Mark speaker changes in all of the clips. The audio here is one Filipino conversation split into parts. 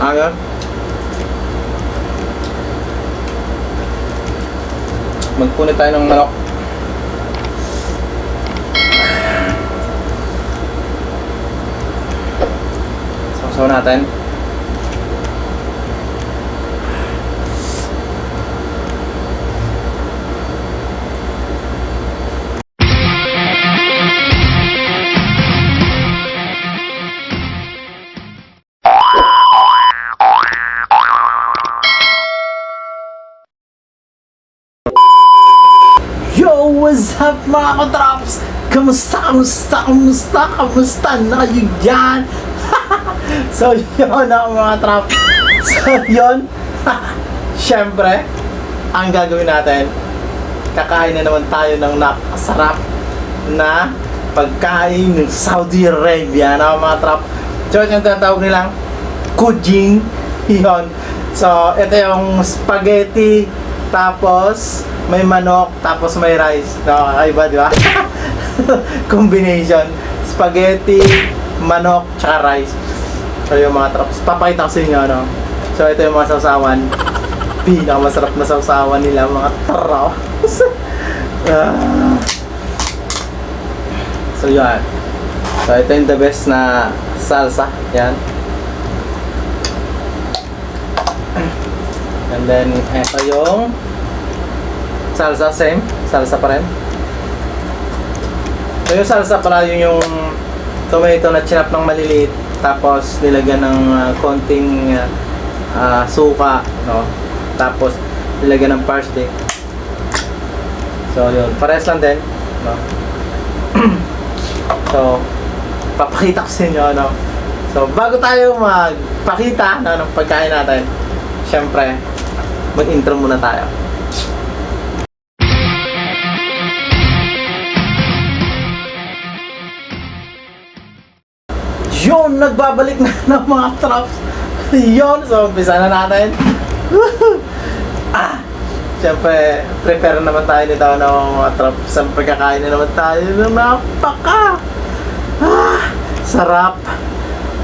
Speaker 1: Aga. Magpunit tayo ng manok. Sausaw natin. Mga katraps? Kamusta, kamusta, kamusta, kamusta na kayo dyan? so, yun ako mga trap. So, yun. Siyempre, ang gagawin natin, kakain na naman tayo ng napakasarap na pagkain ng Saudi Arabia na mga trap. So, yung tatawag nilang kujing. Yun. So, ito yung spaghetti, tapos may manok, tapos may rice. No, kakaiba, di ba? Combination. Spaghetti, manok, tsaka rice. So, yung mga traps. Papakita ko sa inyo, ano. So, ito yung mga sausawan. Pinakamasarap na sausawan nila, mga traps. Ah. so, yun. So, ito yung the best na salsa. Yan. And then, ito yung salsa, same. Salsa pa rin. So, yung salsa pala yun yung tomato na chinap ng maliliit. Tapos, nilagyan ng ah, konting ah, suka, no? Tapos, nilagyan ng parsley. So, yun. Pares lang din, no? so, papakita ko sa inyo, no? So, bago tayo magpakita no, ng pagkain natin, syempre, mag-intro muna tayo. Yun, nagbabalik na ng mga traps. Yun, so umpisa na natin. ah, Siyempre, prepare naman tayo nito ng mga traps. Siyempre, kakain na naman tayo ng napaka ah, sarap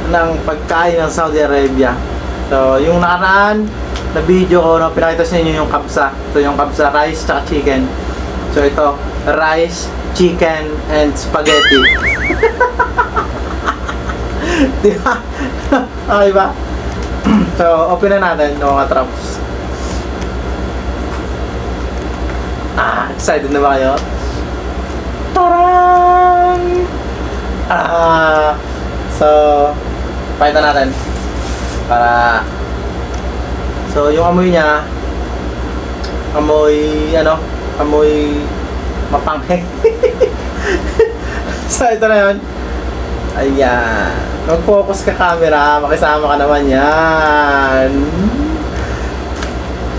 Speaker 1: ng pagkain ng Saudi Arabia. So, yung nakaraan na video ko, no, pinakita sa inyo yung kapsa. So, yung kapsa, rice at chicken. So, ito, rice, chicken, and spaghetti. Di ba? okay ba? so, open na natin yung mga traps. Ah, excited na ba kayo? Tarang! Ah, so, pakita natin. Para, so, yung amoy niya, amoy, ano, amoy mapanghe. so, ito na yun. Ayan. Mag-focus ka camera, makisama ka naman yan.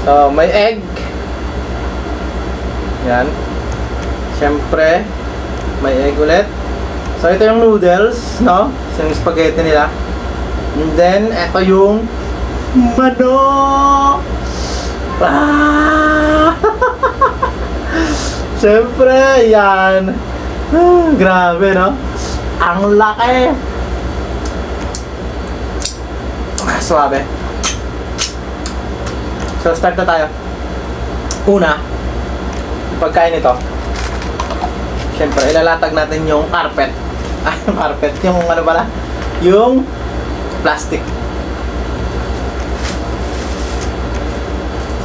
Speaker 1: So, may egg. Yan. Siyempre, may egg ulit. So, ito yung noodles, no? So, yung spaghetti nila. And then, ito yung manok. Ah! Siyempre, yan. Ah, grabe, no? Ang laki! Suabe. So, start na tayo. Una, pagkain nito. Siyempre, ilalatag natin yung carpet. Ah, yung carpet. Yung ano pala? Yung plastic.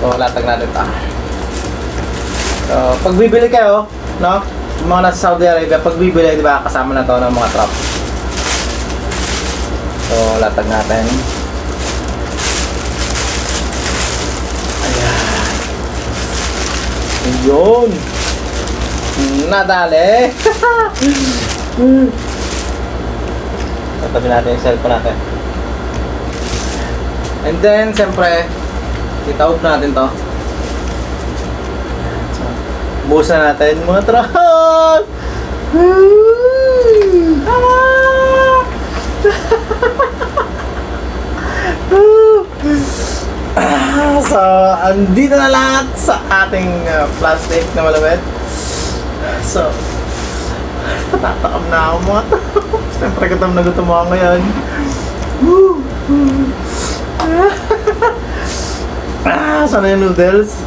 Speaker 1: So, latag natin ito. So, pag bibili kayo, no? Yung mga nasa Saudi Arabia, pag bibili, di ba, kasama na to ng mga truck. So, latag natin. Yun. Nadali. Tatabi natin yung cellphone natin. And then, siyempre, itaob natin to. So, buhusan natin mga truck! Ah, so, andito na lahat sa ating uh, plastic na malawit. So, natatakam na ako mga to. Siyempre gutom na gutom ako ngayon. Ah, sana yung noodles?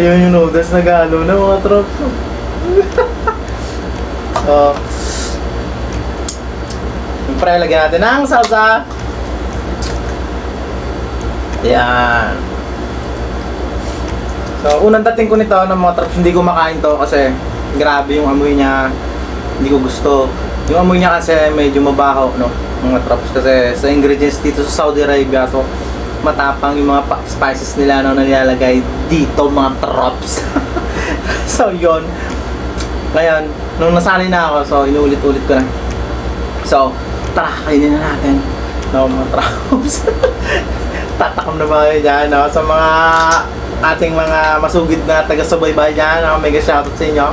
Speaker 1: Ayun yung noodles na galo na mga trops. so, Siyempre, lagyan natin ng salsa. Yan. So, unang dating ko nito ng mga traps, hindi ko makain to kasi grabe yung amoy niya. Hindi ko gusto. Yung amoy niya kasi medyo mabaho, no? Mga traps kasi sa ingredients dito sa Saudi Arabia, so matapang yung mga spices nila na nilalagay dito mga traps. so, yon Ngayon, nung nasanay na ako, so inuulit-ulit ko na. So, tara, kainin na natin. No, mga traps. Tatakom na ba kayo dyan, no? Sa mga ating mga masugid na taga-subaybay dyan, no? Mega shoutout sa inyo.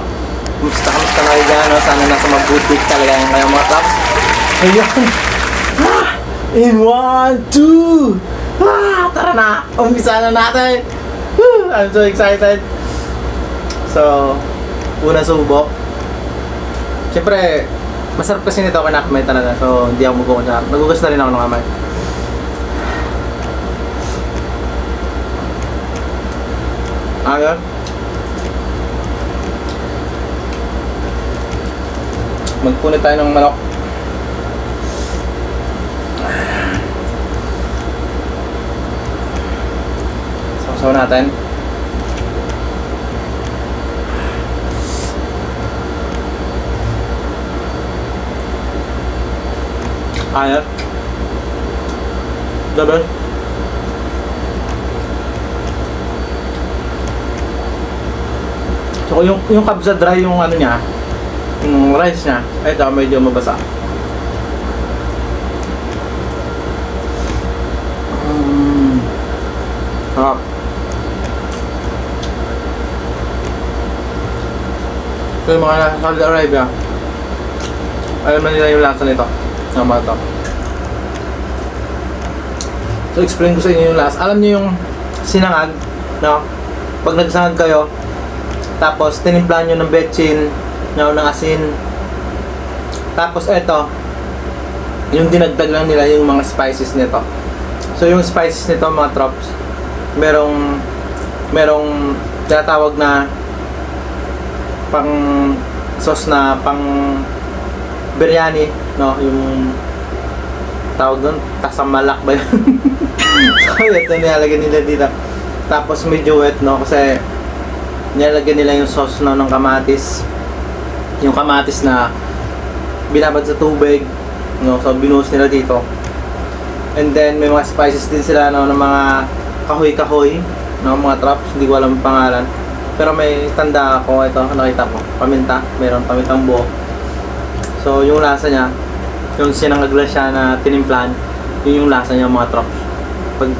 Speaker 1: Kumusta, kumusta na kayo dyan, no? Sana nasa mabuti talaga yung kayong mga traps. Ayan. Ah! In one, two! Ah! Tara na! Umpisa na natin! Woo! I'm so excited! So, una subok. Siyempre, masarap kasi nito ako nakamay talaga. So, hindi ako magkukunyar. Nagugas na rin ako ng kamay. Aga? Magpunit tayo ng manok. Sausaw natin. Ayat. Double. So yung yung kabsa dry yung ano niya, yung rice niya, ito medyo mabasa. Mm. Sarap. So yung mga nasa Saudi Arabia, alam na nila yung lasa nito. Ng mga to. So explain ko sa inyo yung lasa. Alam niyo yung sinangag, no? Pag nagsangag kayo, tapos tinimpla nyo ng betchin, no, ng asin. Tapos eto, yung dinagdag lang nila yung mga spices nito. So yung spices nito mga trops, merong merong tinatawag na pang sauce na pang biryani, no, yung tawag doon, tasamalak ba yun? so ito nilalagay nila dito. Tapos medyo wet, no, kasi nilalagyan nila yung sauce no, ng kamatis. Yung kamatis na binabad sa tubig, no, so binuhos nila dito. And then may mga spices din sila no, ng mga kahoy-kahoy, no, mga traps, hindi ko alam ang pangalan. Pero may tanda ako, ito, nakita ko, paminta, mayroon pamintang buo. So yung lasa niya, yung sinangagla siya na tinimplan, yun yung lasa niya mga traps. Pag,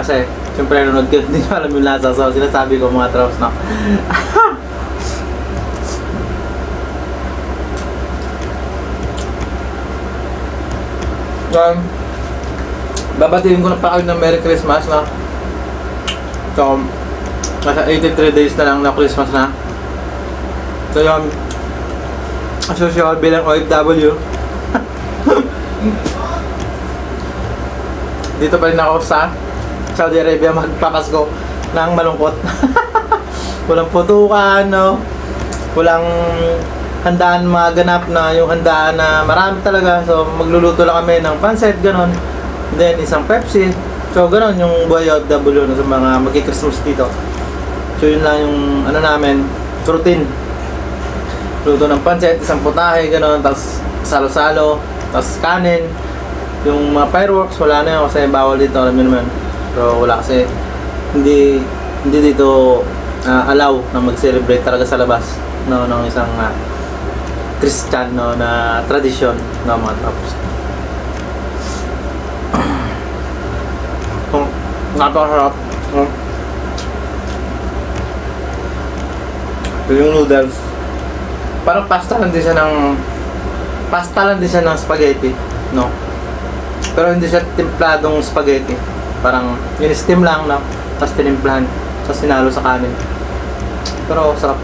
Speaker 1: kasi, siyempre nanonood ko, hindi alam yung lasa. So, sinasabi ko mga traps na, Um, babatiin ko na pa kayo ng Merry Christmas na So, nasa 83 days na lang na Christmas na. So yun. As usual bilang OFW Dito pa rin ako sa Saudi Arabia magpapasko ng malungkot Walang putukan, no? Walang handaan maganap na yung handaan na marami talaga. So, magluluto lang kami ng pancit, ganon. Then, isang Pepsi. So, ganon yung buhay OFW na sa mga magki-Christmas dito. So, yun lang yung ano namin, routine. Luto ng pancit, isang putahe, ganon. Tapos, salo-salo. Tapos, kanin. Yung mga fireworks, wala na yun kasi bawal dito, alam niyo naman. So, wala kasi hindi hindi dito ah, allow na mag-celebrate talaga sa labas no ng isang ah, Christian no, na tradisyon ng mga tapos. Kung napakasarap. Ito yung noodles. Parang pasta lang din siya ng pasta lang din siya ng spaghetti, no? Pero hindi siya templadong spaghetti. Parang yun steam lang, no? Tapos tinimplahan. Tapos sinalo sa kanin. Pero sarap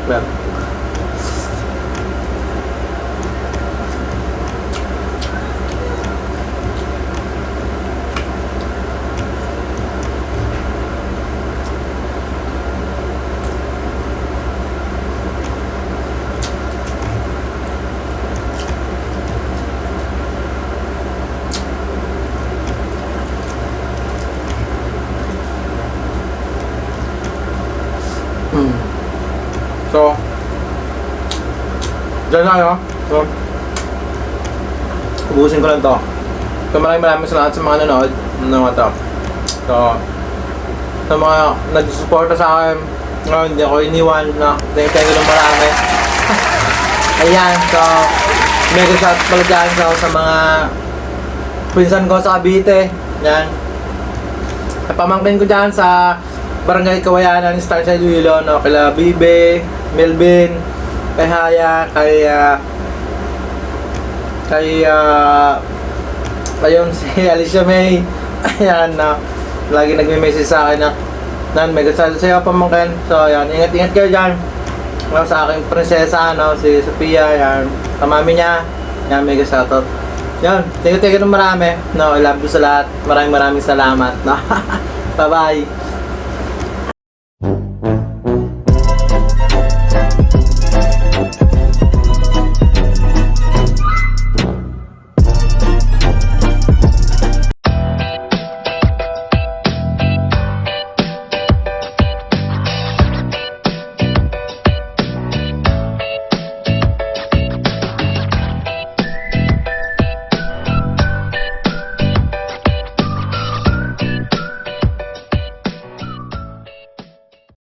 Speaker 1: Hmm. So, dyan na, no? So, ubusin ko lang to. So, maraming maraming salamat sa mga nanood ng mga to. So, sa mga nagsusuporta sa akin, ngayon hindi ako iniwan na thank you ng marami. Ayan, so, mega shout pala dyan so, sa mga pinsan ko sa Cavite. Yan. Napamangkin ko dyan sa Barangay Kawayanan, Star sa Iloilo? Kila Bibe, Melvin, kay Haya, kay, ah, kay, ah, ayun, si Alicia May. Ayan, na lagi nagme-message sa akin na, Nan, mega shout sa'yo, pamangkin. So, ayan, ingat-ingat kayo dyan. Ano, sa aking prinsesa, ano, si Sophia, yan. Sa mami niya, yan, mega shoutout. Yan, thank you, thank you ng marami. No, I love you sa lahat. Maraming maraming salamat. No? Bye-bye.